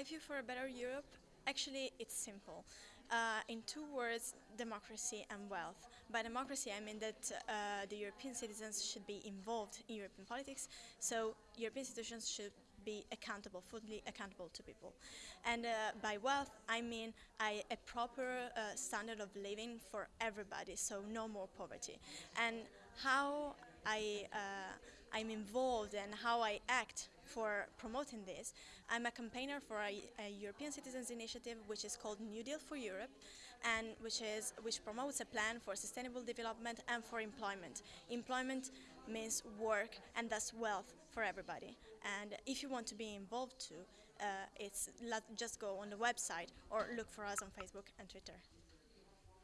my view for a better Europe, actually it's simple. Uh, in two words, democracy and wealth. By democracy, I mean that uh, the European citizens should be involved in European politics, so European institutions should be accountable, fully accountable to people. And uh, by wealth, I mean I, a proper uh, standard of living for everybody, so no more poverty. And how I, uh, I'm involved and how I act for promoting this. I'm a campaigner for a, a, European Citizens Initiative which is called New Deal for Europe and which is which promotes a plan for sustainable development and for employment. Employment means work and thus wealth for everybody. And if you want to be involved too, uh, it's just go on the website or look for us on Facebook and Twitter.